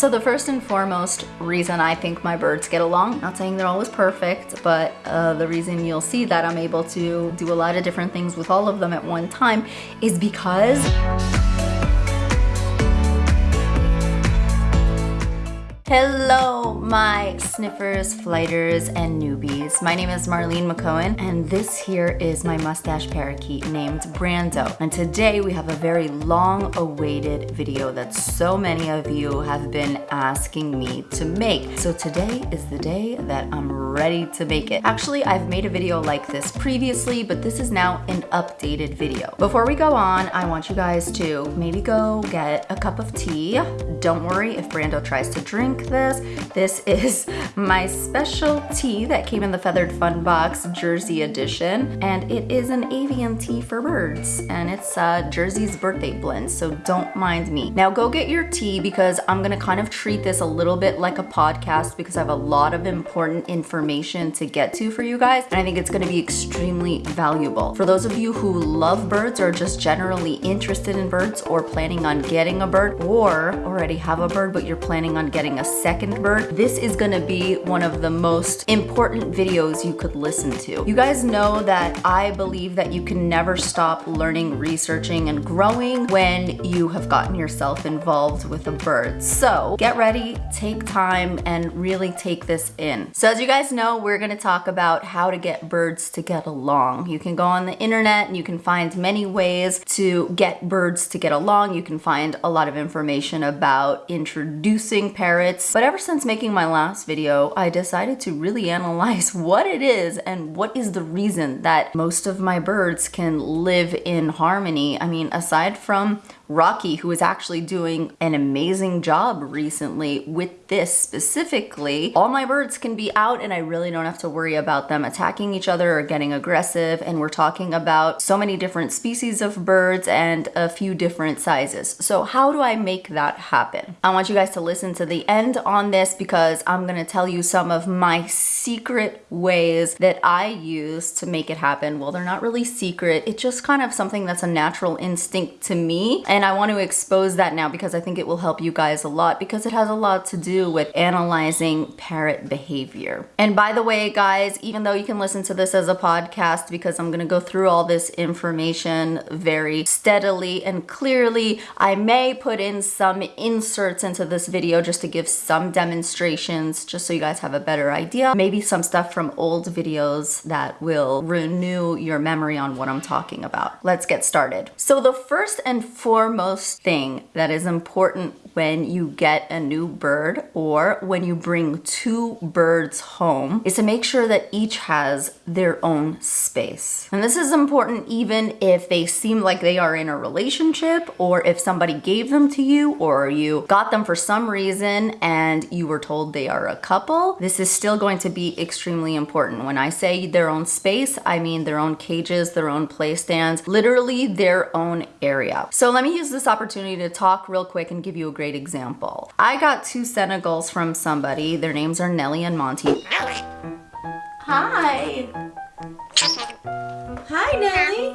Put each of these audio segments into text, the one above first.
So the first and foremost reason I think my birds get along, not saying they're always perfect, but uh, the reason you'll see that I'm able to do a lot of different things with all of them at one time is because Hello, my sniffers, flighters, and newbies. My name is Marlene McCohen, and this here is my mustache parakeet named Brando. And today we have a very long-awaited video that so many of you have been asking me to make. So today is the day that I'm ready to make it. Actually, I've made a video like this previously, but this is now an updated video. Before we go on, I want you guys to maybe go get a cup of tea. Don't worry if Brando tries to drink this. This is my special tea that came in the Feathered Fun Box Jersey edition. And it is an avian tea for birds. And it's uh, Jersey's birthday blend, so don't mind me. Now go get your tea because I'm gonna kind of treat this a little bit like a podcast because I have a lot of important information to get to for you guys. And I think it's gonna be extremely valuable. For those of you who love birds or just generally interested in birds or planning on getting a bird or already have a bird but you're planning on getting a second bird, this is gonna be one of the most important videos you could listen to. You guys know that I believe that you can never stop learning, researching, and growing when you have gotten yourself involved with a bird. So get ready, take time, and really take this in. So as you guys know, we're gonna talk about how to get birds to get along. You can go on the internet and you can find many ways to get birds to get along. You can find a lot of information about introducing parrots but ever since making my last video, I decided to really analyze what it is and what is the reason that most of my birds can live in harmony. I mean, aside from Rocky, who is actually doing an amazing job recently with this specifically. All my birds can be out and I really don't have to worry about them attacking each other or getting aggressive. And we're talking about so many different species of birds and a few different sizes. So how do I make that happen? I want you guys to listen to the end on this because I'm gonna tell you some of my secret ways that I use to make it happen. Well, they're not really secret. It's just kind of something that's a natural instinct to me. And and I want to expose that now because I think it will help you guys a lot because it has a lot to do with analyzing parrot behavior. And by the way, guys, even though you can listen to this as a podcast because I'm going to go through all this information very steadily and clearly, I may put in some inserts into this video just to give some demonstrations just so you guys have a better idea. Maybe some stuff from old videos that will renew your memory on what I'm talking about. Let's get started. So the first and foremost foremost thing that is important when you get a new bird or when you bring two birds home is to make sure that each has their own space. And this is important even if they seem like they are in a relationship or if somebody gave them to you or you got them for some reason and you were told they are a couple. This is still going to be extremely important. When I say their own space, I mean their own cages, their own play stands, literally their own area. So let me use this opportunity to talk real quick and give you a great example. I got two Senegals from somebody. Their names are Nelly and Monty. Hi. Hi, Nelly.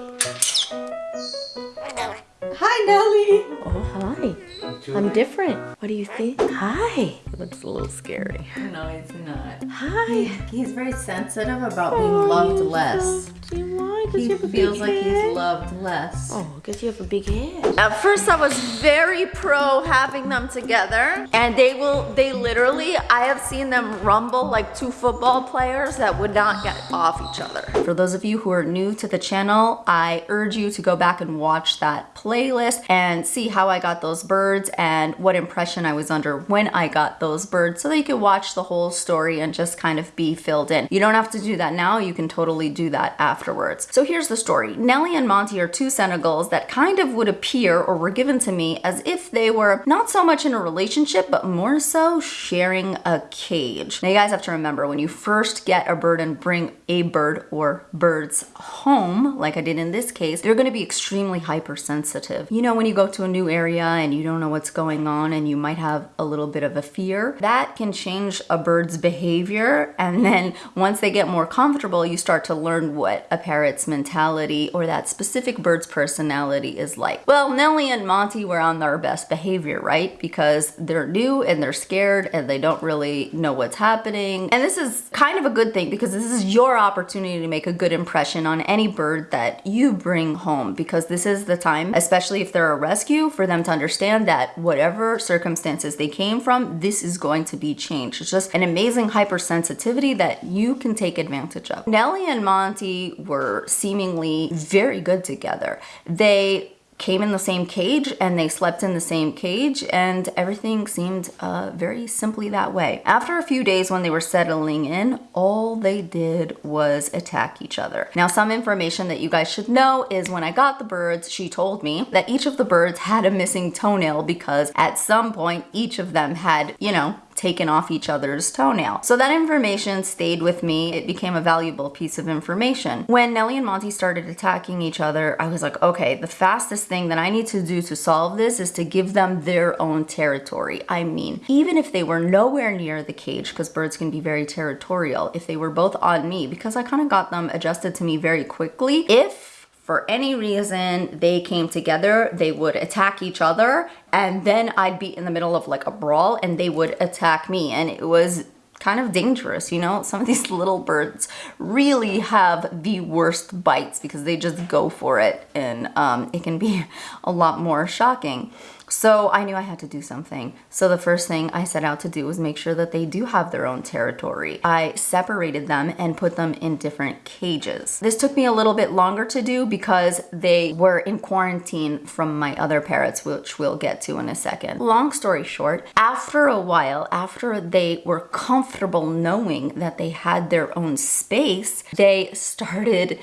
Hi, Nelly. Oh, hi. I'm different. What do you think? Hi. Looks a little scary. No, he's not. Hi. He's very sensitive about being oh, loved less. Why? He feels like he's loved less. Oh, because you have a big head. At first I was very pro having them together and they will, they literally, I have seen them rumble like two football players that would not get off each other. For those of you who are new to the channel, I urge you to go back and watch that playlist and see how I got those birds and what impression I was under when I got those birds so you can watch the whole story and just kind of be filled in. You don't have to do that now, you can totally do that afterwards. So here's the story. Nelly and Monty are two Senegals that kind of would appear or were given to me as if they were not so much in a relationship, but more so sharing a cage. Now you guys have to remember when you first get a bird and bring a bird or birds home, like I did in this case, they're gonna be extremely hypersensitive. You know, when you go to a new area and you don't know what's going on and you might have a little bit of a fear, that can change a bird's behavior. And then once they get more comfortable, you start to learn what a parrot's mentality or that specific bird's personality is like. Well, Nellie and Monty were on their best behavior, right? Because they're new and they're scared and they don't really know what's happening. And this is kind of a good thing because this is your opportunity to make a good impression on any bird that you bring home because this is the time, especially if they're a rescue, for them to understand that whatever circumstances they came from, this is going to be changed. It's just an amazing hypersensitivity that you can take advantage of. Nellie and Monty were seemingly very good together. They came in the same cage and they slept in the same cage and everything seemed uh, very simply that way. After a few days when they were settling in, all they did was attack each other. Now some information that you guys should know is when I got the birds, she told me that each of the birds had a missing toenail because at some point each of them had, you know, taken off each other's toenail. So that information stayed with me. It became a valuable piece of information. When Nellie and Monty started attacking each other, I was like, okay, the fastest thing that I need to do to solve this is to give them their own territory. I mean, even if they were nowhere near the cage, because birds can be very territorial, if they were both on me, because I kind of got them adjusted to me very quickly, if for any reason they came together, they would attack each other and then I'd be in the middle of like a brawl and they would attack me and it was kind of dangerous, you know? Some of these little birds really have the worst bites because they just go for it and um, it can be a lot more shocking. So I knew I had to do something. So the first thing I set out to do was make sure that they do have their own territory. I separated them and put them in different cages. This took me a little bit longer to do because they were in quarantine from my other parrots, which we'll get to in a second. Long story short, after a while, after they were comfortable knowing that they had their own space, they started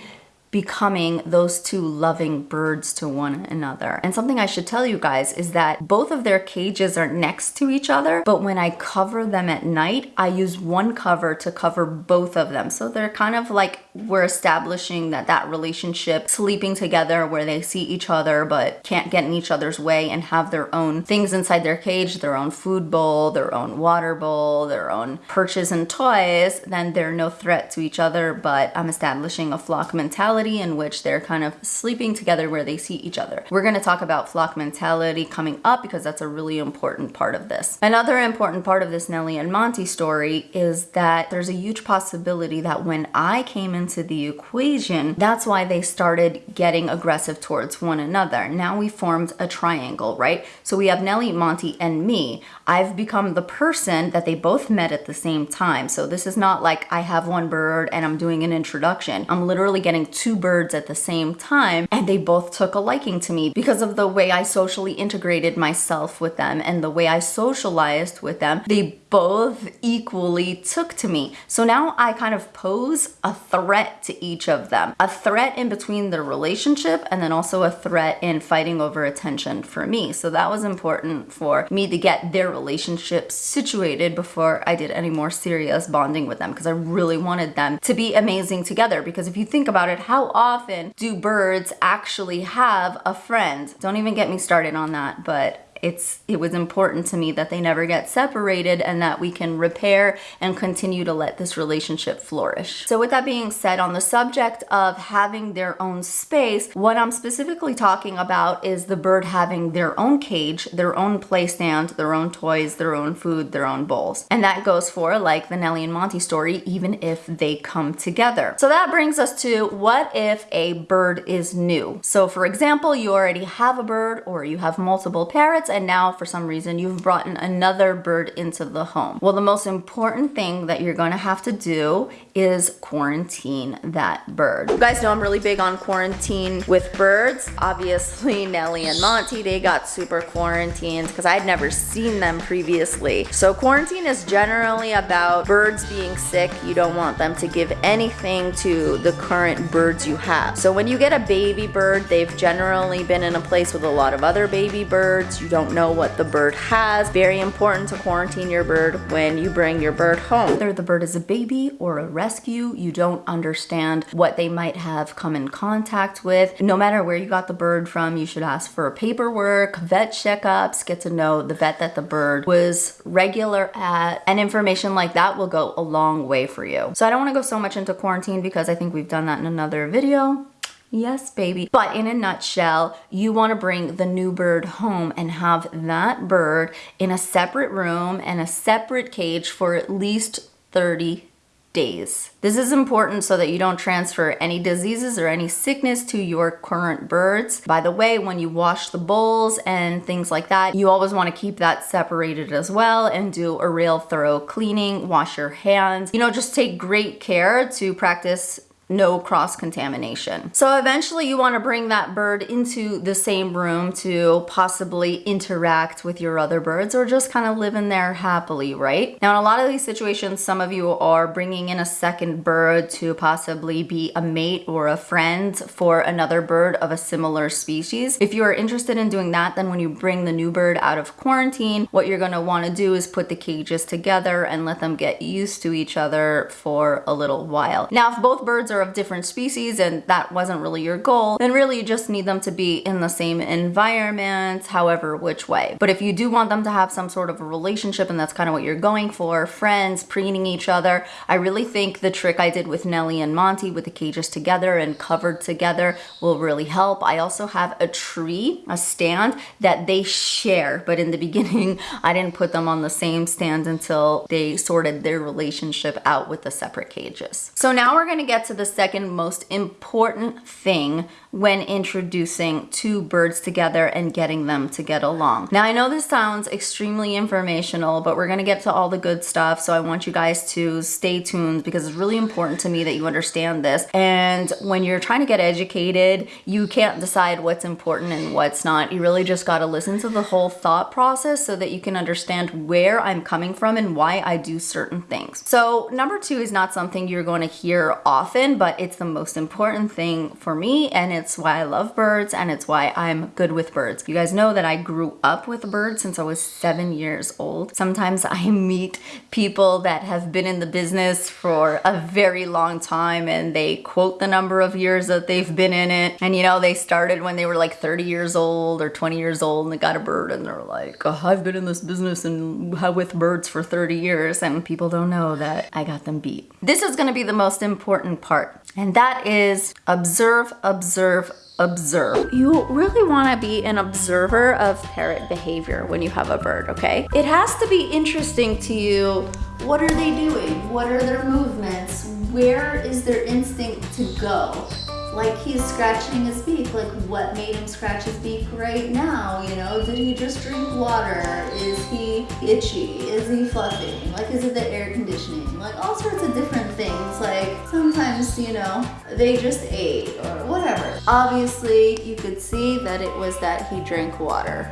becoming those two loving birds to one another. And something I should tell you guys is that both of their cages are next to each other, but when I cover them at night, I use one cover to cover both of them. So they're kind of like we're establishing that that relationship, sleeping together where they see each other but can't get in each other's way and have their own things inside their cage, their own food bowl, their own water bowl, their own perches and toys, then they're no threat to each other, but I'm establishing a flock mentality mentality in which they're kind of sleeping together where they see each other. We're going to talk about flock mentality coming up because that's a really important part of this. Another important part of this Nellie and Monty story is that there's a huge possibility that when I came into the equation, that's why they started getting aggressive towards one another. Now we formed a triangle, right? So we have Nellie, Monty, and me. I've become the person that they both met at the same time. So this is not like I have one bird and I'm doing an introduction. I'm literally getting two two birds at the same time and they both took a liking to me because of the way I socially integrated myself with them and the way I socialized with them. They both equally took to me. So now I kind of pose a threat to each of them. A threat in between the relationship and then also a threat in fighting over attention for me. So that was important for me to get their relationship situated before I did any more serious bonding with them because I really wanted them to be amazing together because if you think about it, how often do birds actually have a friend? Don't even get me started on that, but it's it was important to me that they never get separated and that we can repair and continue to let this relationship flourish. So with that being said, on the subject of having their own space, what I'm specifically talking about is the bird having their own cage, their own play stand, their own toys, their own food, their own bowls. And that goes for like the Nellie and Monty story, even if they come together. So that brings us to what if a bird is new? So for example, you already have a bird or you have multiple parrots and now for some reason you've brought in another bird into the home. Well, the most important thing that you're gonna have to do is quarantine that bird. You guys know I'm really big on quarantine with birds. Obviously, Nellie and Monty, they got super quarantined because I'd never seen them previously. So quarantine is generally about birds being sick. You don't want them to give anything to the current birds you have. So when you get a baby bird, they've generally been in a place with a lot of other baby birds. You don't don't know what the bird has. Very important to quarantine your bird when you bring your bird home. Whether the bird is a baby or a rescue, you don't understand what they might have come in contact with. No matter where you got the bird from, you should ask for paperwork, vet checkups, get to know the vet that the bird was regular at, and information like that will go a long way for you. So I don't wanna go so much into quarantine because I think we've done that in another video Yes, baby. But in a nutshell, you want to bring the new bird home and have that bird in a separate room and a separate cage for at least 30 days. This is important so that you don't transfer any diseases or any sickness to your current birds. By the way, when you wash the bowls and things like that, you always want to keep that separated as well and do a real thorough cleaning, wash your hands. You know, just take great care to practice no cross contamination. So eventually you want to bring that bird into the same room to possibly interact with your other birds or just kind of live in there happily, right? Now in a lot of these situations, some of you are bringing in a second bird to possibly be a mate or a friend for another bird of a similar species. If you are interested in doing that, then when you bring the new bird out of quarantine, what you're going to want to do is put the cages together and let them get used to each other for a little while. Now, if both birds are of different species and that wasn't really your goal, then really you just need them to be in the same environment, however which way. But if you do want them to have some sort of a relationship and that's kind of what you're going for, friends, preening each other, I really think the trick I did with Nellie and Monty with the cages together and covered together will really help. I also have a tree, a stand that they share, but in the beginning, I didn't put them on the same stand until they sorted their relationship out with the separate cages. So now we're gonna get to the the second most important thing when introducing two birds together and getting them to get along. Now I know this sounds extremely informational, but we're gonna get to all the good stuff. So I want you guys to stay tuned because it's really important to me that you understand this. And when you're trying to get educated, you can't decide what's important and what's not. You really just gotta listen to the whole thought process so that you can understand where I'm coming from and why I do certain things. So number two is not something you're going to hear often, but it's the most important thing for me and it's why I love birds and it's why I'm good with birds. You guys know that I grew up with birds since I was seven years old. Sometimes I meet people that have been in the business for a very long time and they quote the number of years that they've been in it. And you know, they started when they were like 30 years old or 20 years old and they got a bird and they're like, oh, I've been in this business and with birds for 30 years and people don't know that I got them beat. This is gonna be the most important part and that is observe, observe, observe. You really want to be an observer of parrot behavior when you have a bird, okay? It has to be interesting to you. What are they doing? What are their movements? Where is their instinct to go? Like he's scratching his beak. Like what made him scratch his beak right now? You know, did he just drink water? Is he itchy? Is he fluffing? Like is it the air conditioning? Like all sorts of different things. Like sometimes, you know, they just ate or whatever. Obviously, you could see that it was that he drank water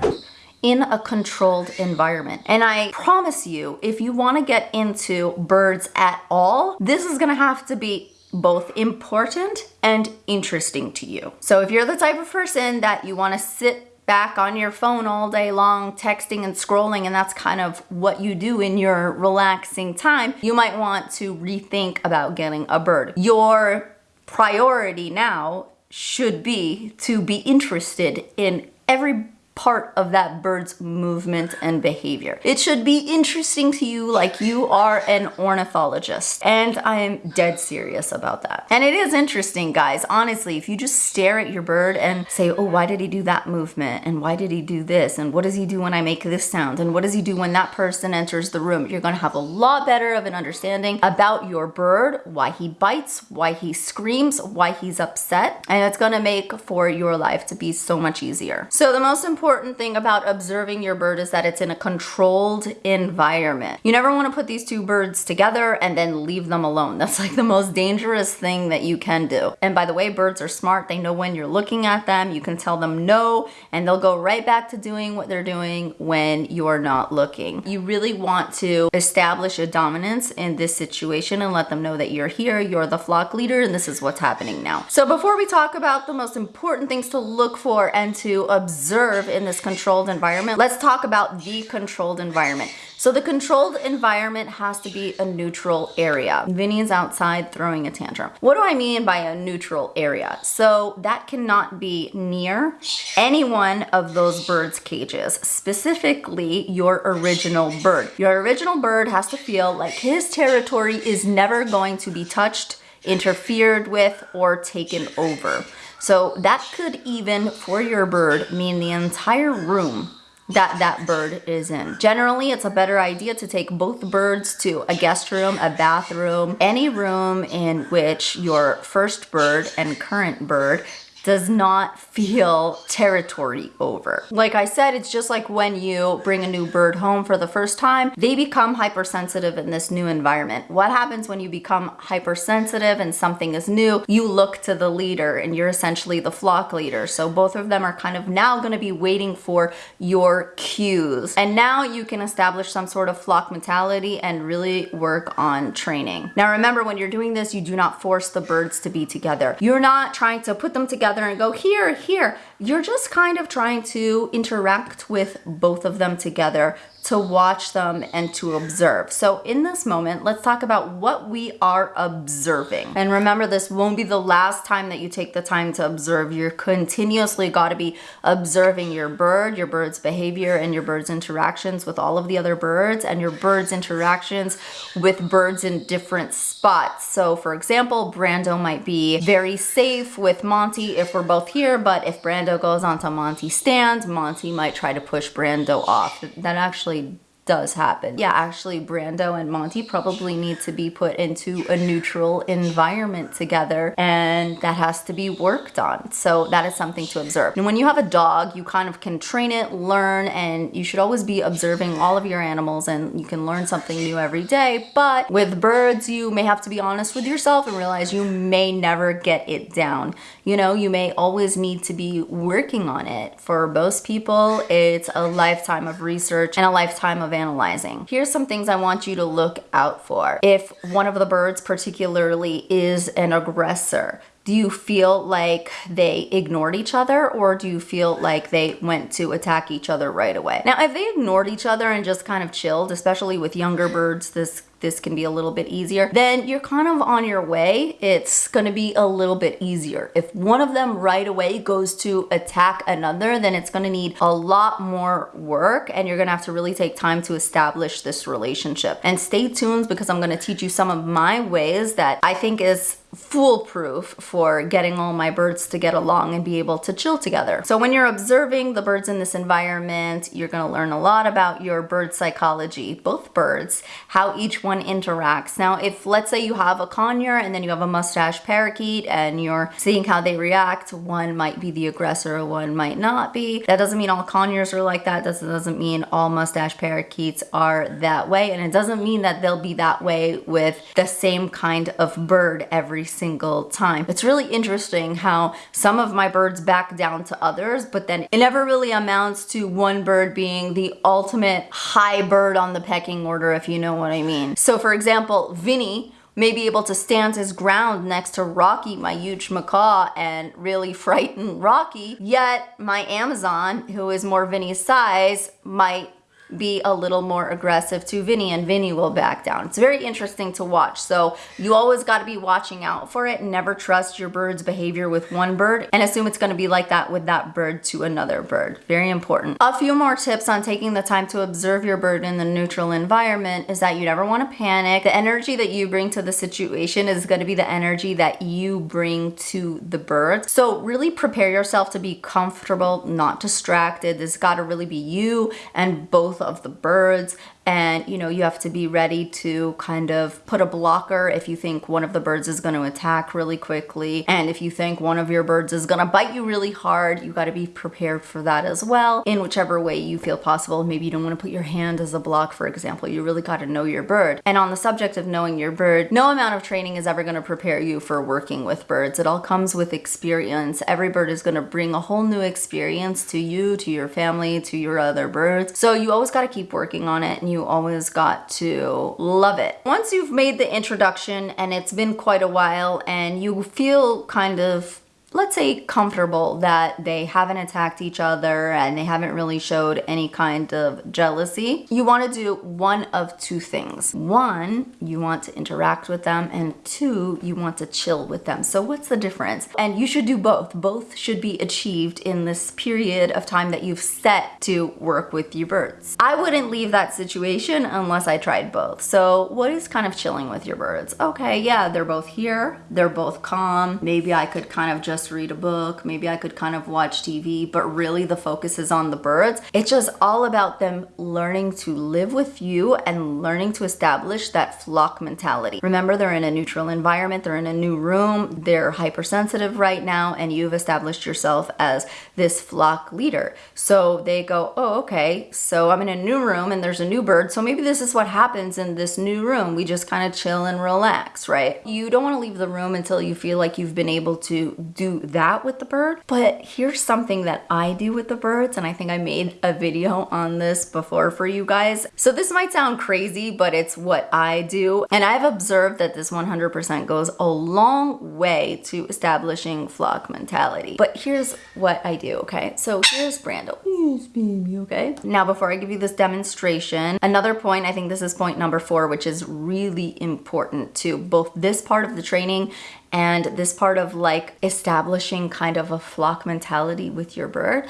in a controlled environment. And I promise you, if you wanna get into birds at all, this is gonna have to be both important and interesting to you. So if you're the type of person that you want to sit back on your phone all day long texting and scrolling and that's kind of what you do in your relaxing time, you might want to rethink about getting a bird. Your priority now should be to be interested in every part of that bird's movement and behavior. It should be interesting to you like you are an ornithologist. And I am dead serious about that. And it is interesting, guys. Honestly, if you just stare at your bird and say, oh, why did he do that movement? And why did he do this? And what does he do when I make this sound? And what does he do when that person enters the room? You're gonna have a lot better of an understanding about your bird, why he bites, why he screams, why he's upset. And it's gonna make for your life to be so much easier. So the most important important thing about observing your bird is that it's in a controlled environment. You never want to put these two birds together and then leave them alone. That's like the most dangerous thing that you can do. And by the way, birds are smart. They know when you're looking at them. You can tell them no, and they'll go right back to doing what they're doing when you're not looking. You really want to establish a dominance in this situation and let them know that you're here, you're the flock leader, and this is what's happening now. So before we talk about the most important things to look for and to observe in this controlled environment, let's talk about the controlled environment. So the controlled environment has to be a neutral area. Vinny is outside throwing a tantrum. What do I mean by a neutral area? So that cannot be near any one of those birds' cages, specifically your original bird. Your original bird has to feel like his territory is never going to be touched interfered with or taken over. So that could even, for your bird, mean the entire room that that bird is in. Generally, it's a better idea to take both birds to a guest room, a bathroom, any room in which your first bird and current bird does not feel territory over. Like I said, it's just like when you bring a new bird home for the first time, they become hypersensitive in this new environment. What happens when you become hypersensitive and something is new? You look to the leader and you're essentially the flock leader. So both of them are kind of now gonna be waiting for your cues. And now you can establish some sort of flock mentality and really work on training. Now remember, when you're doing this, you do not force the birds to be together. You're not trying to put them together together and go here, here here. You're just kind of trying to interact with both of them together to watch them and to observe. So in this moment, let's talk about what we are observing. And remember, this won't be the last time that you take the time to observe. You're continuously got to be observing your bird, your bird's behavior, and your bird's interactions with all of the other birds, and your bird's interactions with birds in different spots. So for example, Brando might be very safe with Monty if we're both here, but if Brando goes onto Monty's stand, Monty might try to push Brando off. That actually does happen. Yeah, actually Brando and Monty probably need to be put into a neutral environment together and that has to be worked on. So that is something to observe. And when you have a dog, you kind of can train it, learn, and you should always be observing all of your animals and you can learn something new every day. But with birds, you may have to be honest with yourself and realize you may never get it down. You know, you may always need to be working on it. For most people, it's a lifetime of research and a lifetime of analyzing. Here's some things I want you to look out for. If one of the birds particularly is an aggressor, do you feel like they ignored each other or do you feel like they went to attack each other right away? Now, if they ignored each other and just kind of chilled, especially with younger birds, this this can be a little bit easier, then you're kind of on your way. It's gonna be a little bit easier. If one of them right away goes to attack another, then it's gonna need a lot more work and you're gonna have to really take time to establish this relationship. And stay tuned because I'm gonna teach you some of my ways that I think is foolproof for getting all my birds to get along and be able to chill together. So when you're observing the birds in this environment, you're gonna learn a lot about your bird psychology, both birds, how each one interacts. Now, if let's say you have a conure and then you have a mustache parakeet and you're seeing how they react, one might be the aggressor, one might not be. That doesn't mean all conures are like that. That doesn't mean all mustache parakeets are that way. And it doesn't mean that they'll be that way with the same kind of bird every every single time. It's really interesting how some of my birds back down to others, but then it never really amounts to one bird being the ultimate high bird on the pecking order, if you know what I mean. So for example, Vinny, may be able to stand his ground next to Rocky, my huge macaw, and really frighten Rocky. Yet my Amazon, who is more Vinny's size, might be a little more aggressive to Vinny and Vinny will back down. It's very interesting to watch. So you always got to be watching out for it. Never trust your bird's behavior with one bird and assume it's going to be like that with that bird to another bird. Very important. A few more tips on taking the time to observe your bird in the neutral environment is that you never want to panic. The energy that you bring to the situation is going to be the energy that you bring to the bird. So really prepare yourself to be comfortable, not distracted. This got to really be you and both of the birds and you know you have to be ready to kind of put a blocker if you think one of the birds is going to attack really quickly. And if you think one of your birds is going to bite you really hard you got to be prepared for that as well. In whichever way you feel possible. Maybe you don't want to put your hand as a block for example. You really got to know your bird. And on the subject of knowing your bird no amount of training is ever going to prepare you for working with birds. It all comes with experience. Every bird is going to bring a whole new experience to you to your family to your other birds. So you always got to keep working on it and you always got to love it. Once you've made the introduction and it's been quite a while and you feel kind of let's say comfortable that they haven't attacked each other and they haven't really showed any kind of jealousy, you want to do one of two things. One, you want to interact with them and two, you want to chill with them. So what's the difference? And you should do both. Both should be achieved in this period of time that you've set to work with your birds. I wouldn't leave that situation unless I tried both. So what is kind of chilling with your birds? Okay, yeah, they're both here. They're both calm. Maybe I could kind of just read a book. Maybe I could kind of watch TV, but really the focus is on the birds. It's just all about them learning to live with you and learning to establish that flock mentality. Remember, they're in a neutral environment. They're in a new room. They're hypersensitive right now, and you've established yourself as this flock leader. So they go, oh, okay, so I'm in a new room and there's a new bird. So maybe this is what happens in this new room. We just kind of chill and relax, right? You don't want to leave the room until you feel like you've been able to do that with the bird. But here's something that I do with the birds, and I think I made a video on this before for you guys. So this might sound crazy, but it's what I do. And I've observed that this 100% goes a long way to establishing flock mentality. But here's what I do, okay? So here's Brando. Yes, baby, okay? Now, before I give you this demonstration, another point, I think this is point number four, which is really important to both this part of the training and this part of like establishing kind of a flock mentality with your bird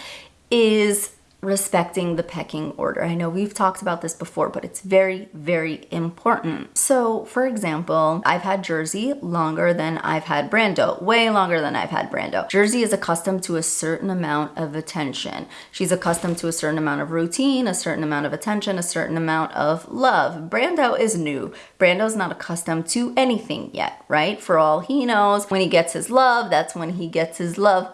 is respecting the pecking order. I know we've talked about this before, but it's very, very important. So for example, I've had Jersey longer than I've had Brando, way longer than I've had Brando. Jersey is accustomed to a certain amount of attention. She's accustomed to a certain amount of routine, a certain amount of attention, a certain amount of love. Brando is new. Brando's not accustomed to anything yet, right? For all he knows, when he gets his love, that's when he gets his love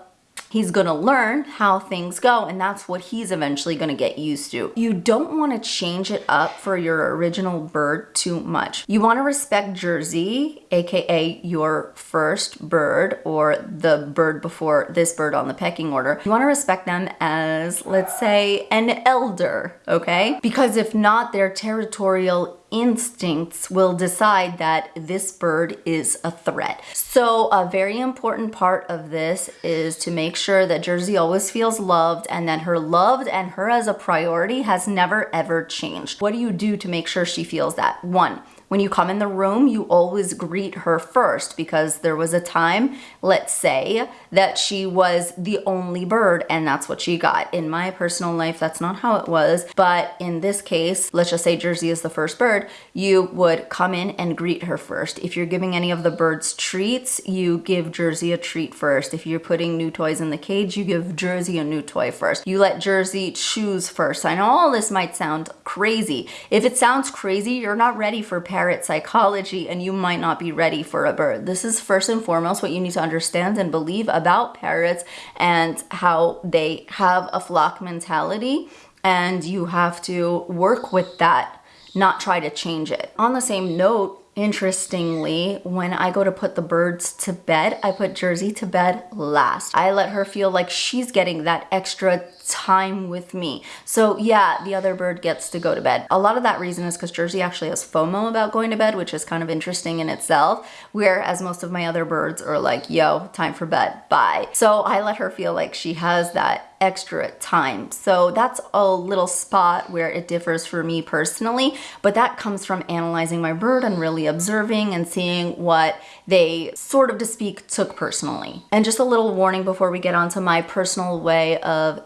He's gonna learn how things go and that's what he's eventually gonna get used to. You don't wanna change it up for your original bird too much. You wanna respect Jersey, AKA your first bird or the bird before this bird on the pecking order. You wanna respect them as, let's say, an elder, okay? Because if not, their territorial instincts will decide that this bird is a threat. So a very important part of this is to make sure that Jersey always feels loved and that her loved and her as a priority has never ever changed. What do you do to make sure she feels that? One, when you come in the room, you always greet her first because there was a time, let's say, that she was the only bird and that's what she got. In my personal life, that's not how it was. But in this case, let's just say Jersey is the first bird, you would come in and greet her first. If you're giving any of the birds treats, you give Jersey a treat first. If you're putting new toys in the cage, you give Jersey a new toy first. You let Jersey choose first. I know all this might sound crazy. If it sounds crazy, you're not ready for parrot psychology and you might not be ready for a bird. This is first and foremost what you need to understand and believe about parrots and how they have a flock mentality and you have to work with that, not try to change it. On the same note, Interestingly, when I go to put the birds to bed, I put Jersey to bed last. I let her feel like she's getting that extra time with me. So yeah, the other bird gets to go to bed. A lot of that reason is because Jersey actually has FOMO about going to bed, which is kind of interesting in itself, whereas most of my other birds are like, yo, time for bed, bye. So I let her feel like she has that extra time. So that's a little spot where it differs for me personally, but that comes from analyzing my bird and really observing and seeing what they sort of to speak took personally. And just a little warning before we get on to my personal way of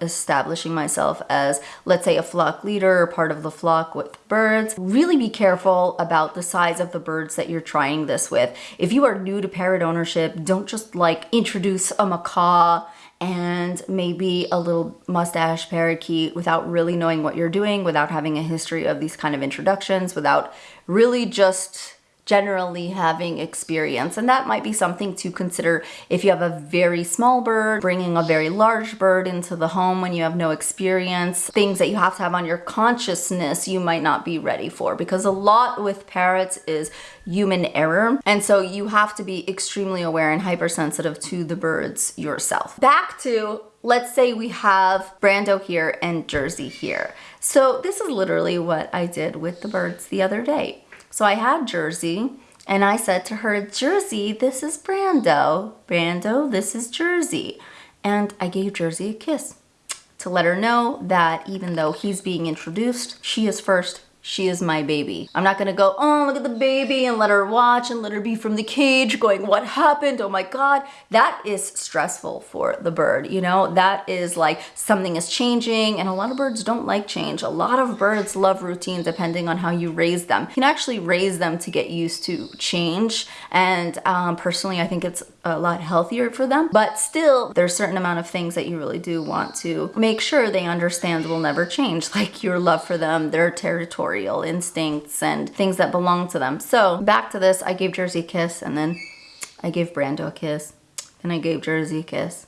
myself as, let's say, a flock leader or part of the flock with birds. Really be careful about the size of the birds that you're trying this with. If you are new to parrot ownership, don't just like introduce a macaw and maybe a little mustache parakeet without really knowing what you're doing, without having a history of these kind of introductions, without really just generally having experience. And that might be something to consider if you have a very small bird, bringing a very large bird into the home when you have no experience, things that you have to have on your consciousness you might not be ready for because a lot with parrots is human error. And so you have to be extremely aware and hypersensitive to the birds yourself. Back to let's say we have Brando here and Jersey here. So this is literally what I did with the birds the other day. So I had Jersey And I said to her, Jersey, this is Brando. Brando, this is Jersey. And I gave Jersey a kiss to let her know that even though he's being introduced, she is first she is my baby. I'm not gonna go, oh, look at the baby and let her watch and let her be from the cage going, what happened? Oh my God. That is stressful for the bird, you know? That is like something is changing and a lot of birds don't like change. A lot of birds love routine depending on how you raise them. You can actually raise them to get used to change and um, personally I think it's a lot healthier for them. But still, there's a certain amount of things that you really do want to make sure they understand will never change, like your love for them, their territorial instincts, and things that belong to them. So back to this, I gave Jersey a kiss, and then I gave Brando a kiss, and I gave Jersey a kiss.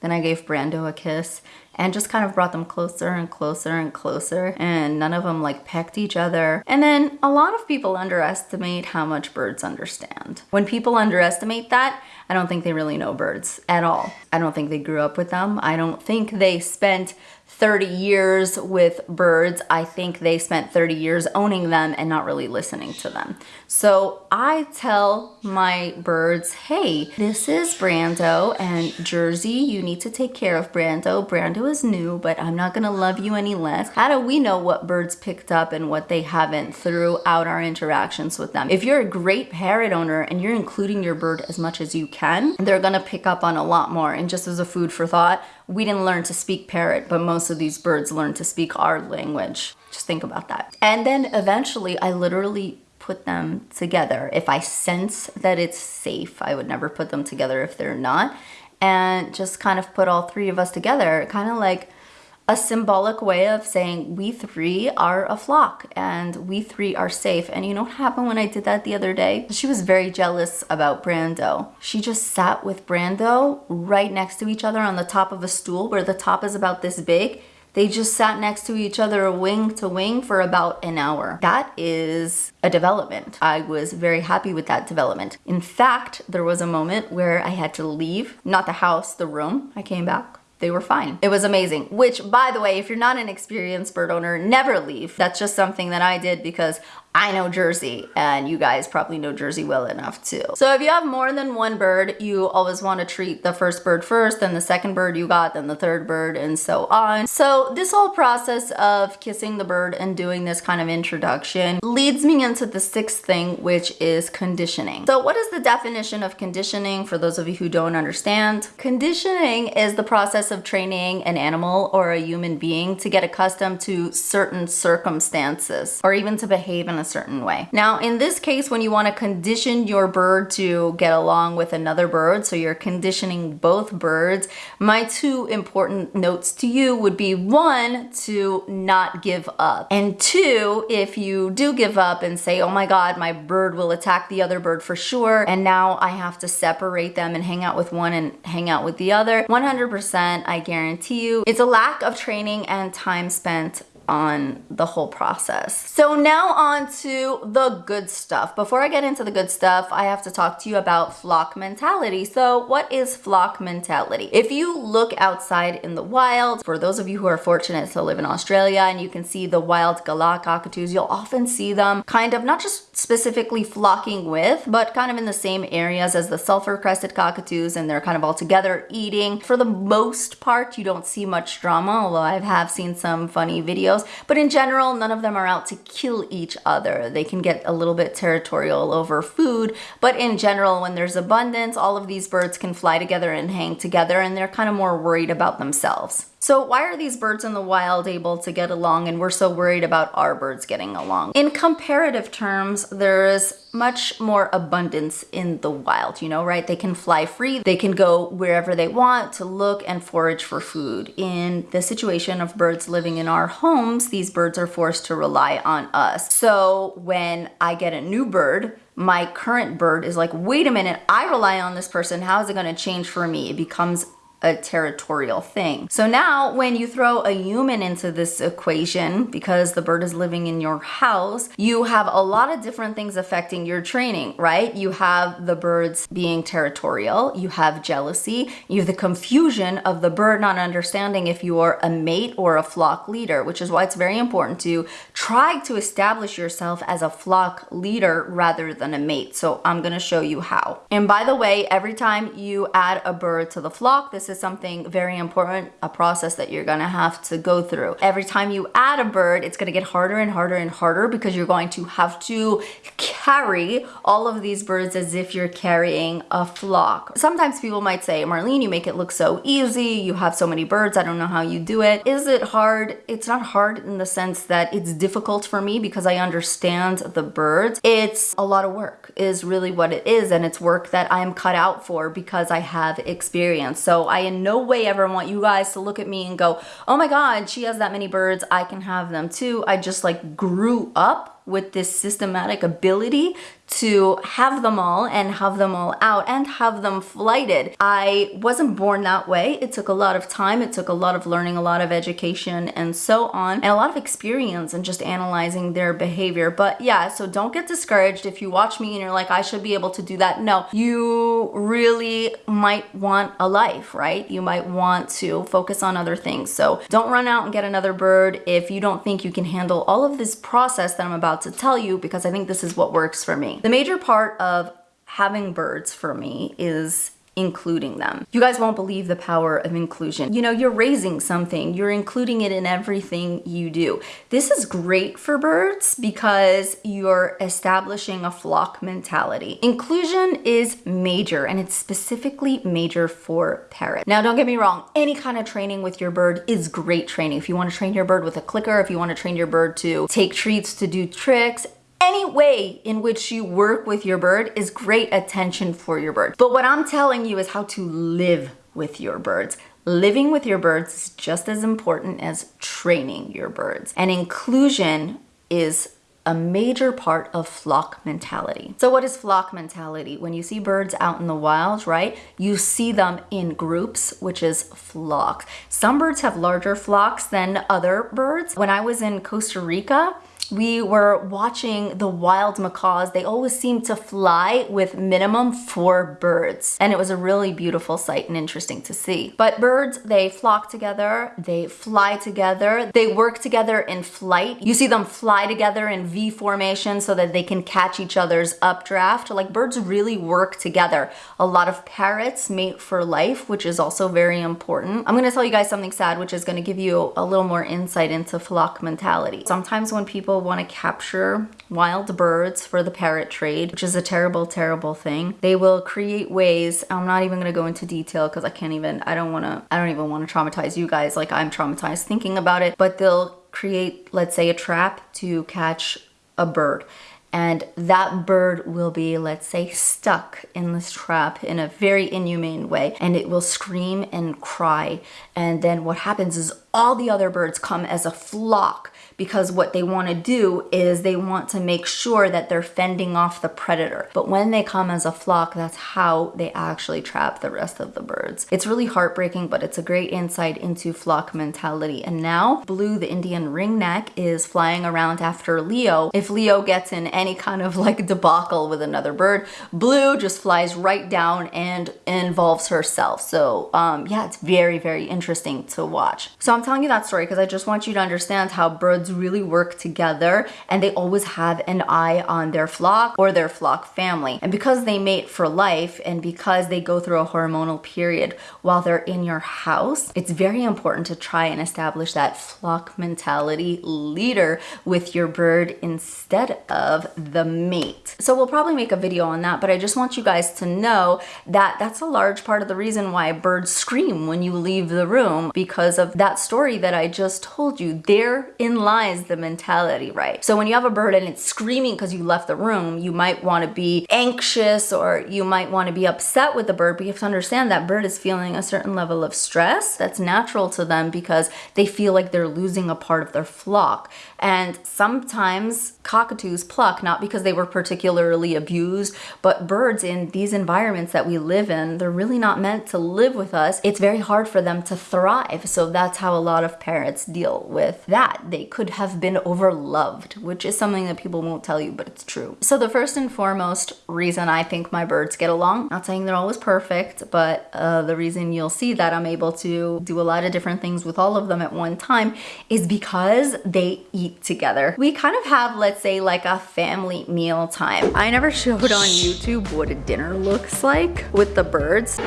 Then I gave Brando a kiss and just kind of brought them closer and closer and closer and none of them like pecked each other. And then a lot of people underestimate how much birds understand. When people underestimate that, I don't think they really know birds at all. I don't think they grew up with them. I don't think they spent 30 years with birds, I think they spent 30 years owning them and not really listening to them. So I tell my birds, hey, this is Brando and Jersey, you need to take care of Brando. Brando is new, but I'm not gonna love you any less. How do we know what birds picked up and what they haven't throughout our interactions with them? If you're a great parrot owner and you're including your bird as much as you can, they're gonna pick up on a lot more. And just as a food for thought, we didn't learn to speak parrot, but most of these birds learned to speak our language. Just think about that. And then eventually I literally put them together. If I sense that it's safe, I would never put them together if they're not. And just kind of put all three of us together, kind of like a symbolic way of saying we three are a flock and we three are safe. And you know what happened when I did that the other day? She was very jealous about Brando. She just sat with Brando right next to each other on the top of a stool where the top is about this big. They just sat next to each other wing to wing for about an hour. That is a development. I was very happy with that development. In fact, there was a moment where I had to leave, not the house, the room. I came back they were fine. It was amazing. Which, by the way, if you're not an experienced bird owner, never leave. That's just something that I did because I know Jersey and you guys probably know Jersey well enough too. So if you have more than one bird, you always want to treat the first bird first, then the second bird you got, then the third bird and so on. So this whole process of kissing the bird and doing this kind of introduction leads me into the sixth thing, which is conditioning. So what is the definition of conditioning for those of you who don't understand? Conditioning is the process of training an animal or a human being to get accustomed to certain circumstances or even to behave in a certain way. Now, in this case, when you want to condition your bird to get along with another bird, so you're conditioning both birds, my two important notes to you would be one, to not give up. And two, if you do give up and say, oh my God, my bird will attack the other bird for sure, and now I have to separate them and hang out with one and hang out with the other, 100% I guarantee you, it's a lack of training and time spent on the whole process. So now on to the good stuff. Before I get into the good stuff, I have to talk to you about flock mentality. So what is flock mentality? If you look outside in the wild, for those of you who are fortunate to live in Australia and you can see the wild galah cockatoos, you'll often see them kind of not just specifically flocking with, but kind of in the same areas as the sulfur crested cockatoos and they're kind of all together eating. For the most part, you don't see much drama, although I have seen some funny videos but in general, none of them are out to kill each other. They can get a little bit territorial over food, but in general, when there's abundance, all of these birds can fly together and hang together and they're kind of more worried about themselves. So why are these birds in the wild able to get along and we're so worried about our birds getting along? In comparative terms, there is much more abundance in the wild, you know, right? They can fly free, they can go wherever they want to look and forage for food. In the situation of birds living in our homes, these birds are forced to rely on us. So when I get a new bird, my current bird is like, wait a minute, I rely on this person. How is it going to change for me? It becomes a territorial thing. So now when you throw a human into this equation, because the bird is living in your house, you have a lot of different things affecting your training, right? You have the birds being territorial, you have jealousy, you have the confusion of the bird not understanding if you are a mate or a flock leader, which is why it's very important to try to establish yourself as a flock leader rather than a mate. So I'm gonna show you how. And by the way, every time you add a bird to the flock, this is something very important, a process that you're gonna have to go through. Every time you add a bird, it's gonna get harder and harder and harder because you're going to have to carry all of these birds as if you're carrying a flock. Sometimes people might say, Marlene, you make it look so easy. You have so many birds. I don't know how you do it. Is it hard? It's not hard in the sense that it's difficult for me because I understand the birds. It's a lot of work is really what it is. And it's work that I'm cut out for because I have experience. So I in no way ever want you guys to look at me and go, oh my God, she has that many birds. I can have them too. I just like grew up with this systematic ability to have them all and have them all out and have them flighted. I wasn't born that way. It took a lot of time. It took a lot of learning, a lot of education and so on, and a lot of experience and just analyzing their behavior. But yeah, so don't get discouraged if you watch me and you're like, I should be able to do that. No, you really might want a life, right? You might want to focus on other things. So don't run out and get another bird if you don't think you can handle all of this process that I'm about to tell you because I think this is what works for me. The major part of having birds for me is including them. You guys won't believe the power of inclusion. You know, you're raising something, you're including it in everything you do. This is great for birds because you're establishing a flock mentality. Inclusion is major and it's specifically major for parrots. Now, don't get me wrong, any kind of training with your bird is great training. If you want to train your bird with a clicker, if you want to train your bird to take treats, to do tricks, any way in which you work with your bird is great attention for your bird. But what I'm telling you is how to live with your birds. Living with your birds is just as important as training your birds. And inclusion is a major part of flock mentality. So what is flock mentality? When you see birds out in the wild, right, you see them in groups, which is flock. Some birds have larger flocks than other birds. When I was in Costa Rica, we were watching the wild macaws. They always seem to fly with minimum four birds. And it was a really beautiful sight and interesting to see. But birds, they flock together, they fly together, they work together in flight. You see them fly together in V formation so that they can catch each other's updraft. Like birds really work together. A lot of parrots mate for life, which is also very important. I'm gonna tell you guys something sad, which is gonna give you a little more insight into flock mentality. Sometimes when people people want to capture wild birds for the parrot trade, which is a terrible, terrible thing. They will create ways, I'm not even going to go into detail because I can't even, I don't want to, I don't even want to traumatize you guys like I'm traumatized thinking about it, but they'll create, let's say, a trap to catch a bird and that bird will be, let's say, stuck in this trap in a very inhumane way, and it will scream and cry. And then what happens is all the other birds come as a flock because what they want to do is they want to make sure that they're fending off the predator. But when they come as a flock, that's how they actually trap the rest of the birds. It's really heartbreaking, but it's a great insight into flock mentality. And now Blue, the Indian ringneck, is flying around after Leo. If Leo gets in any kind of like debacle with another bird, Blue just flies right down and involves herself. So um, yeah, it's very, very interesting to watch. So I'm telling you that story because I just want you to understand how birds really work together and they always have an eye on their flock or their flock family. And because they mate for life and because they go through a hormonal period while they're in your house, it's very important to try and establish that flock mentality leader with your bird instead of the mate. So we'll probably make a video on that, but I just want you guys to know that that's a large part of the reason why birds scream when you leave the room because of that story that I just told you. They're in line the mentality right. So when you have a bird and it's screaming because you left the room, you might want to be anxious or you might want to be upset with the bird, but you have to understand that bird is feeling a certain level of stress that's natural to them because they feel like they're losing a part of their flock. And sometimes cockatoos pluck, not because they were particularly abused, but birds in these environments that we live in, they're really not meant to live with us. It's very hard for them to thrive. So that's how a lot of parents deal with that. They could have been overloved, which is something that people won't tell you, but it's true. So the first and foremost reason I think my birds get along, not saying they're always perfect, but uh, the reason you'll see that I'm able to do a lot of different things with all of them at one time is because they eat together. We kind of have, let's say, like a family meal time. I never showed on YouTube what a dinner looks like with the birds.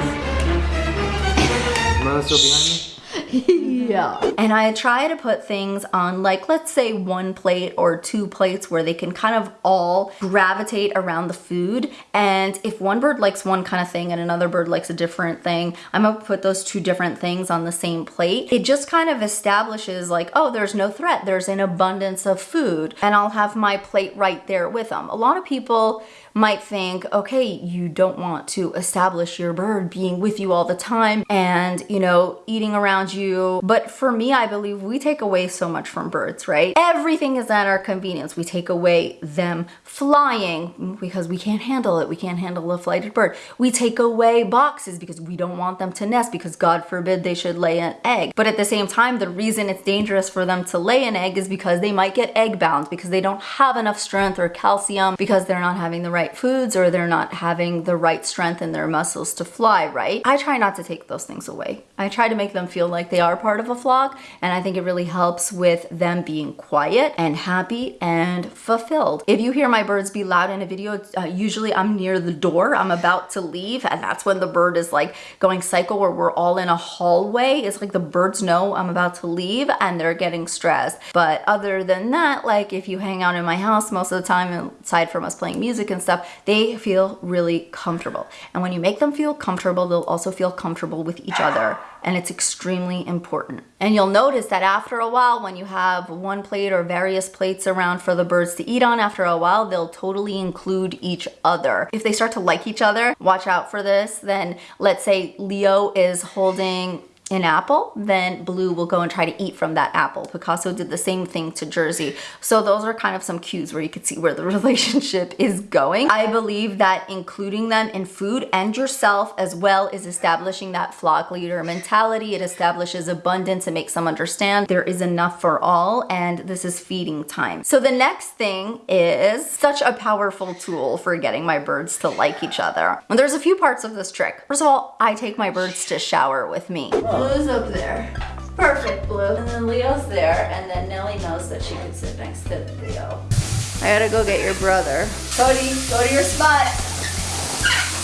Am still behind me? yeah. And I try to put things on like, let's say one plate or two plates where they can kind of all gravitate around the food. And if one bird likes one kind of thing and another bird likes a different thing, I'm gonna put those two different things on the same plate. It just kind of establishes like, oh, there's no threat. There's an abundance of food and I'll have my plate right there with them. A lot of people might think, okay, you don't want to establish your bird being with you all the time and, you know, eating around you. But for me, I believe we take away so much from birds, right? Everything is at our convenience. We take away them flying because we can't handle it. We can't handle a flighted bird. We take away boxes because we don't want them to nest because God forbid they should lay an egg. But at the same time, the reason it's dangerous for them to lay an egg is because they might get egg bound because they don't have enough strength or calcium because they're not having the right right foods or they're not having the right strength in their muscles to fly right. I try not to take those things away. I try to make them feel like they are part of a flock and I think it really helps with them being quiet and happy and fulfilled. If you hear my birds be loud in a video, uh, usually I'm near the door, I'm about to leave and that's when the bird is like going cycle where we're all in a hallway. It's like the birds know I'm about to leave and they're getting stressed. But other than that, like if you hang out in my house most of the time, aside from us playing music and stuff, they feel really comfortable. And when you make them feel comfortable, they'll also feel comfortable with each other. And it's extremely important. And you'll notice that after a while, when you have one plate or various plates around for the birds to eat on, after a while, they'll totally include each other. If they start to like each other, watch out for this. Then let's say Leo is holding an apple, then Blue will go and try to eat from that apple. Picasso did the same thing to Jersey. So those are kind of some cues where you could see where the relationship is going. I believe that including them in food and yourself as well is establishing that flock leader mentality. It establishes abundance and makes them understand there is enough for all and this is feeding time. So the next thing is such a powerful tool for getting my birds to like each other. And there's a few parts of this trick. First of all, I take my birds to shower with me. Blue's up there. Perfect, Blue. And then Leo's there, and then Nellie knows that she can sit next to Leo. I gotta go get your brother. Cody, go to your spot.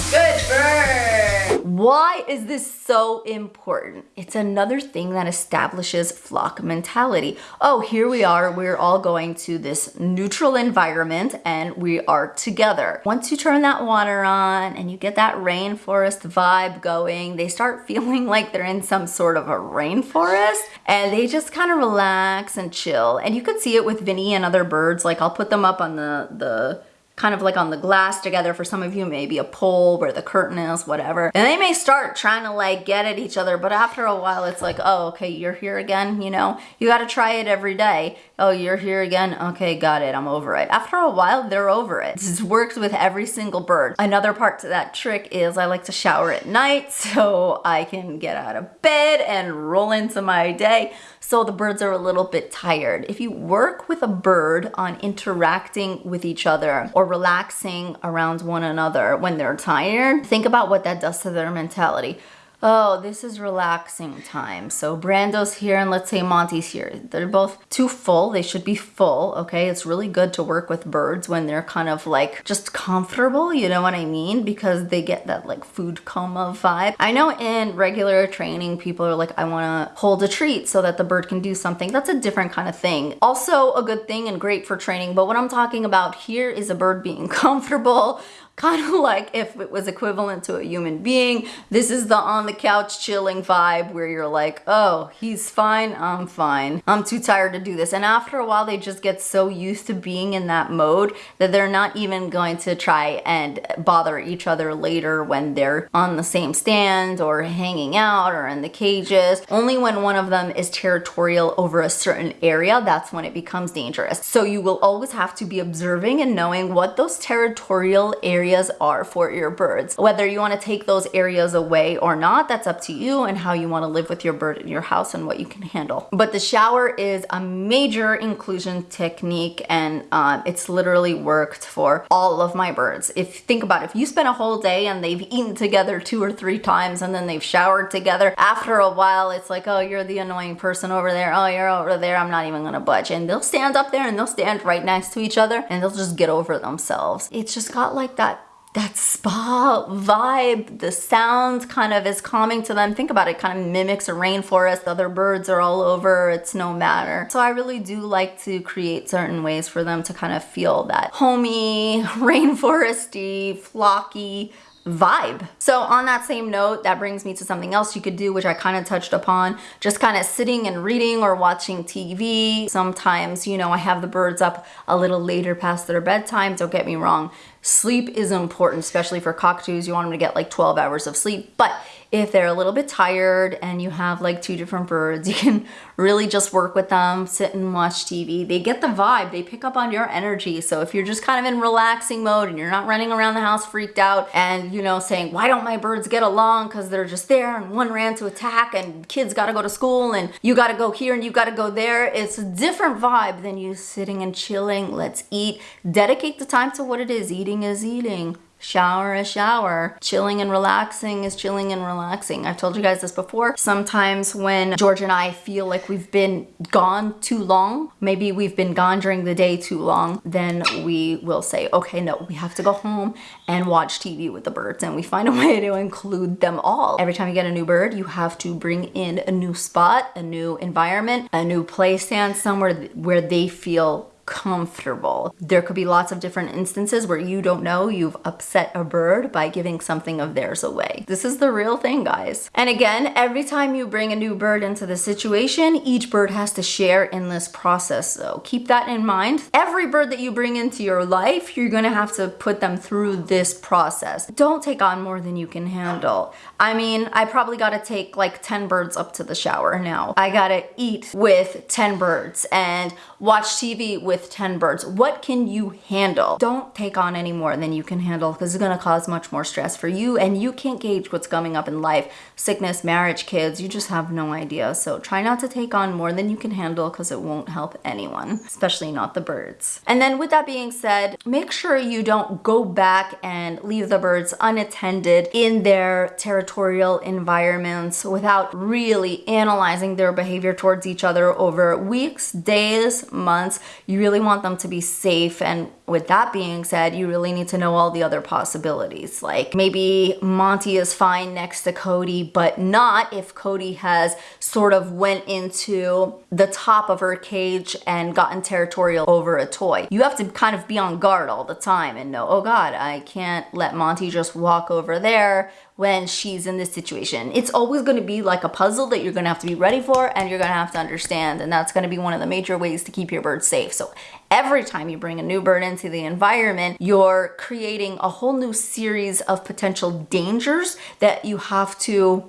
Good bird. Why is this so important? It's another thing that establishes flock mentality. Oh, here we are. We're all going to this neutral environment and we are together. Once you turn that water on and you get that rainforest vibe going, they start feeling like they're in some sort of a rainforest and they just kind of relax and chill. And you could see it with Vinny and other birds. Like I'll put them up on the, the kind of like on the glass together. For some of you maybe a pole where the curtain is whatever. And they may start trying to like get at each other but after a while it's like oh okay you're here again you know? You got to try it every day. Oh you're here again? Okay got it. I'm over it. After a while they're over it. This works with every single bird. Another part to that trick is I like to shower at night so I can get out of bed and roll into my day so the birds are a little bit tired. If you work with a bird on interacting with each other or relaxing around one another when they're tired, think about what that does to their mentality oh, this is relaxing time. So Brando's here and let's say Monty's here. They're both too full. They should be full, okay? It's really good to work with birds when they're kind of like just comfortable, you know what I mean? Because they get that like food coma vibe. I know in regular training, people are like, I wanna hold a treat so that the bird can do something. That's a different kind of thing. Also a good thing and great for training, but what I'm talking about here is a bird being comfortable, kind of like if it was equivalent to a human being. This is the on the couch chilling vibe where you're like, oh, he's fine, I'm fine. I'm too tired to do this. And after a while, they just get so used to being in that mode that they're not even going to try and bother each other later when they're on the same stand or hanging out or in the cages. Only when one of them is territorial over a certain area, that's when it becomes dangerous. So you will always have to be observing and knowing what those territorial areas are for your birds. Whether you want to take those areas away or not, that's up to you and how you want to live with your bird in your house and what you can handle. But the shower is a major inclusion technique and um, it's literally worked for all of my birds. If think about it, if you spend a whole day and they've eaten together two or three times and then they've showered together, after a while it's like, oh, you're the annoying person over there. Oh, you're over there. I'm not even gonna budge. And they'll stand up there and they'll stand right next to each other and they'll just get over themselves. It's just got like that that spa vibe. The sound kind of is calming to them. Think about it, kind of mimics a rainforest. Other birds are all over, it's no matter. So I really do like to create certain ways for them to kind of feel that homey, rainforesty, flocky vibe. So on that same note, that brings me to something else you could do, which I kind of touched upon, just kind of sitting and reading or watching TV. Sometimes, you know, I have the birds up a little later past their bedtime, don't get me wrong. Sleep is important, especially for cockatoos. You want them to get like 12 hours of sleep, but if they're a little bit tired and you have like two different birds, you can really just work with them, sit and watch TV. They get the vibe, they pick up on your energy. So if you're just kind of in relaxing mode and you're not running around the house freaked out and you know saying, why don't my birds get along? Because they're just there and one ran to attack and kids gotta go to school and you gotta go here and you gotta go there. It's a different vibe than you sitting and chilling. Let's eat. Dedicate the time to what it is. Eating is eating shower a shower. Chilling and relaxing is chilling and relaxing. I've told you guys this before. Sometimes when George and I feel like we've been gone too long, maybe we've been gone during the day too long, then we will say, okay, no, we have to go home and watch TV with the birds. And we find a way to include them all. Every time you get a new bird, you have to bring in a new spot, a new environment, a new play stand, somewhere where they feel comfortable. There could be lots of different instances where you don't know you've upset a bird by giving something of theirs away. This is the real thing, guys. And again, every time you bring a new bird into the situation, each bird has to share in this process. So keep that in mind. Every bird that you bring into your life, you're gonna have to put them through this process. Don't take on more than you can handle. I mean, I probably gotta take like 10 birds up to the shower now. I gotta eat with 10 birds and watch TV with with 10 birds. What can you handle? Don't take on any more than you can handle because it's gonna cause much more stress for you and you can't gauge what's coming up in life. Sickness, marriage, kids, you just have no idea. So try not to take on more than you can handle because it won't help anyone, especially not the birds. And then with that being said, make sure you don't go back and leave the birds unattended in their territorial environments without really analyzing their behavior towards each other over weeks, days, months. You really want them to be safe. And with that being said, you really need to know all the other possibilities. Like maybe Monty is fine next to Cody, but not if Cody has sort of went into the top of her cage and gotten territorial over a toy. You have to kind of be on guard all the time and know, oh God, I can't let Monty just walk over there when she's in this situation. It's always going to be like a puzzle that you're going to have to be ready for and you're going to have to understand. And that's going to be one of the major ways to keep your bird safe. So every time you bring a new bird into the environment, you're creating a whole new series of potential dangers that you have to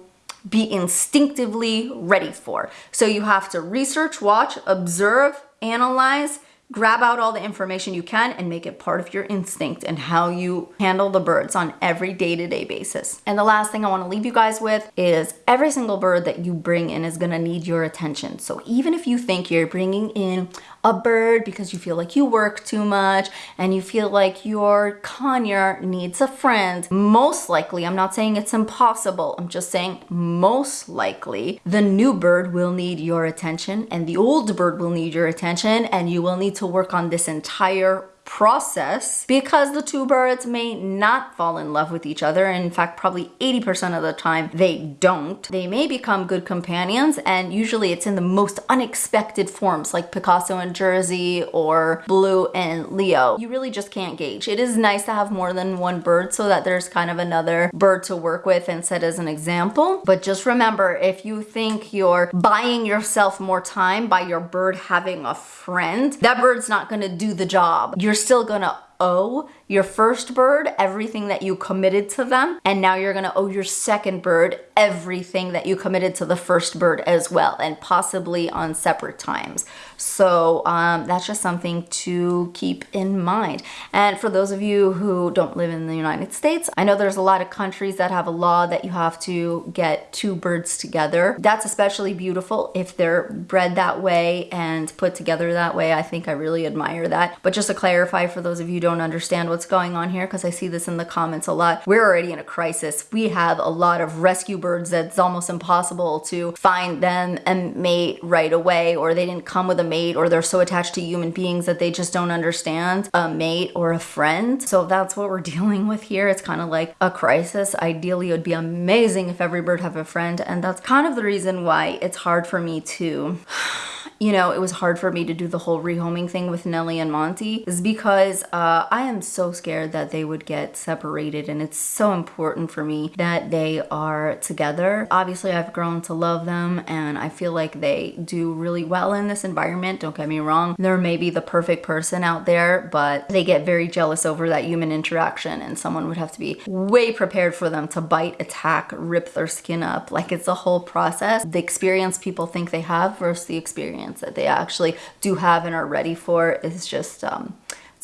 be instinctively ready for. So you have to research, watch, observe, analyze, grab out all the information you can and make it part of your instinct and how you handle the birds on every day-to-day -day basis. And the last thing I want to leave you guys with is every single bird that you bring in is going to need your attention. So even if you think you're bringing in a bird because you feel like you work too much and you feel like your conure needs a friend, most likely, I'm not saying it's impossible, I'm just saying most likely the new bird will need your attention and the old bird will need your attention and you will need to work on this entire process because the two birds may not fall in love with each other. In fact, probably 80% of the time they don't. They may become good companions and usually it's in the most unexpected forms like Picasso and Jersey or Blue and Leo. You really just can't gauge. It is nice to have more than one bird so that there's kind of another bird to work with and set as an example. But just remember, if you think you're buying yourself more time by your bird having a friend, that bird's not gonna do the job. You're still gonna owe your first bird everything that you committed to them and now you're gonna owe your second bird everything that you committed to the first bird as well and possibly on separate times so um, that's just something to keep in mind and for those of you who don't live in the United States I know there's a lot of countries that have a law that you have to get two birds together that's especially beautiful if they're bred that way and put together that way I think I really admire that but just to clarify for those of you who don't understand what's going on here because I see this in the comments a lot. We're already in a crisis. We have a lot of rescue birds that's almost impossible to find them a mate right away or they didn't come with a mate or they're so attached to human beings that they just don't understand a mate or a friend. So that's what we're dealing with here. It's kind of like a crisis. Ideally, it would be amazing if every bird have a friend and that's kind of the reason why it's hard for me to you know, it was hard for me to do the whole rehoming thing with Nellie and Monty is because uh, I am so scared that they would get separated and it's so important for me that they are together. Obviously, I've grown to love them and I feel like they do really well in this environment. Don't get me wrong. They're maybe the perfect person out there, but they get very jealous over that human interaction and someone would have to be way prepared for them to bite, attack, rip their skin up. Like it's a whole process. The experience people think they have versus the experience experience that they actually do have and are ready for is just um,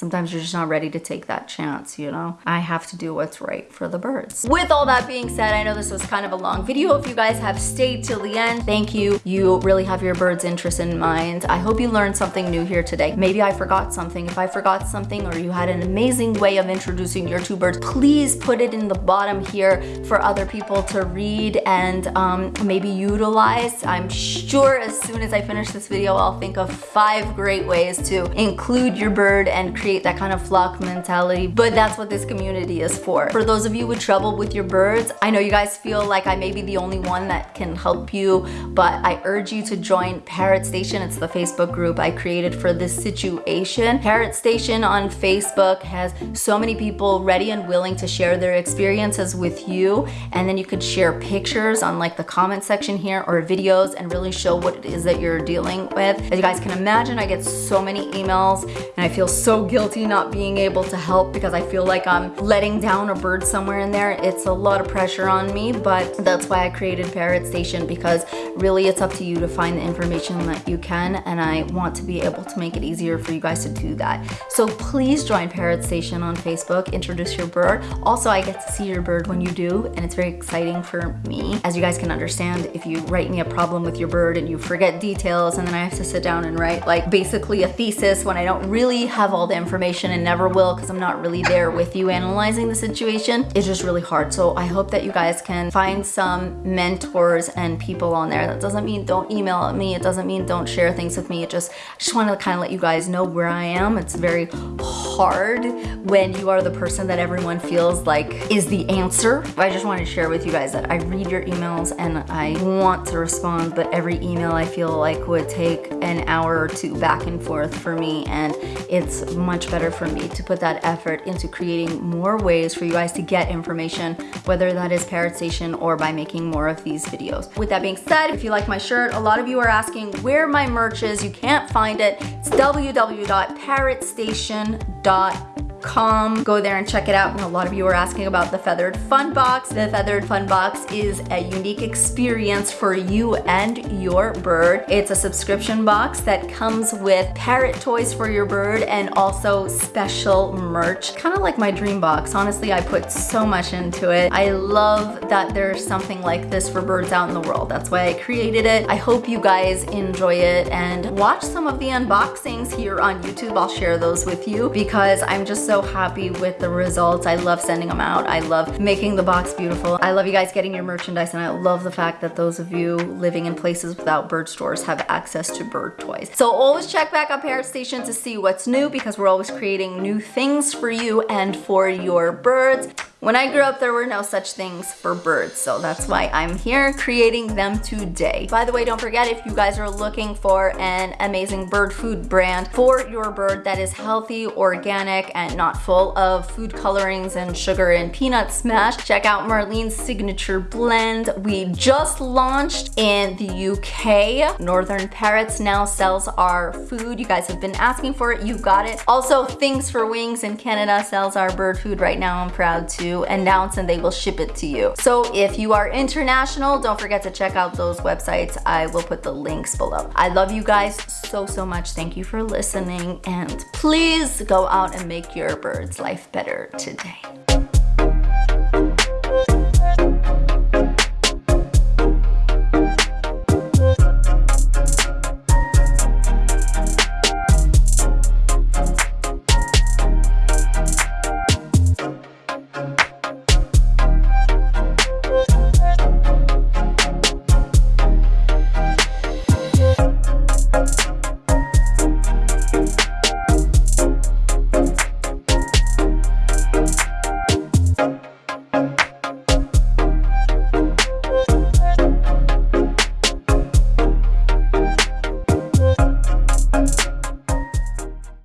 sometimes you're just not ready to take that chance, you know? I have to do what's right for the birds. With all that being said, I know this was kind of a long video. If you guys have stayed till the end, thank you. You really have your bird's interest in mind. I hope you learned something new here today. Maybe I forgot something. If I forgot something or you had an amazing way of introducing your two birds, please put it in the bottom here for other people to read and um, maybe utilize. I'm sure as soon as I finish this video, I'll think of five great ways to include your bird and create that kind of flock mentality, but that's what this community is for. For those of you with trouble with your birds, I know you guys feel like I may be the only one that can help you, but I urge you to join Parrot Station. It's the Facebook group I created for this situation. Parrot Station on Facebook has so many people ready and willing to share their experiences with you, and then you could share pictures on like the comment section here or videos and really show what it is that you're dealing with. As you guys can imagine, I get so many emails and I feel so guilty not being able to help because I feel like I'm letting down a bird somewhere in there. It's a lot of pressure on me, but that's why I created Parrot Station because really it's up to you to find the information that you can and I want to be able to make it easier for you guys to do that. So please join Parrot Station on Facebook, introduce your bird. Also, I get to see your bird when you do and it's very exciting for me. As you guys can understand, if you write me a problem with your bird and you forget details and then I have to sit down and write like basically a thesis when I don't really have all the information and never will because I'm not really there with you analyzing the situation. It's just really hard. So I hope that you guys can find some mentors and people on there. That doesn't mean don't email me. It doesn't mean don't share things with me. It just, I just want to kind of let you guys know where I am. It's very hard when you are the person that everyone feels like is the answer. I just want to share with you guys that I read your emails and I want to respond, but every email I feel like would take an hour or two back and forth for me and it's much better for me to put that effort into creating more ways for you guys to get information, whether that is Parrot Station or by making more of these videos. With that being said, if you like my shirt, a lot of you are asking where my merch is. You can't find it. It's www.parrotstation.com com. Go there and check it out. And a lot of you are asking about the Feathered Fun Box. The Feathered Fun Box is a unique experience for you and your bird. It's a subscription box that comes with parrot toys for your bird and also special merch. Kind of like my dream box. Honestly, I put so much into it. I love that there's something like this for birds out in the world. That's why I created it. I hope you guys enjoy it and watch some of the unboxings here on YouTube. I'll share those with you because I'm just so so happy with the results. I love sending them out. I love making the box beautiful. I love you guys getting your merchandise and I love the fact that those of you living in places without bird stores have access to bird toys. So always check back on Parrot Station to see what's new because we're always creating new things for you and for your birds. When I grew up, there were no such things for birds, so that's why I'm here creating them today. By the way, don't forget if you guys are looking for an amazing bird food brand for your bird that is healthy, organic, and not full of food colorings and sugar and peanut smash, check out Marlene's Signature Blend. We just launched in the UK. Northern Parrots now sells our food. You guys have been asking for it, you got it. Also, Things for Wings in Canada sells our bird food right now. I'm proud to announce and they will ship it to you. So if you are international, don't forget to check out those websites. I will put the links below. I love you guys so, so much. Thank you for listening and please go out and make your bird's life better today.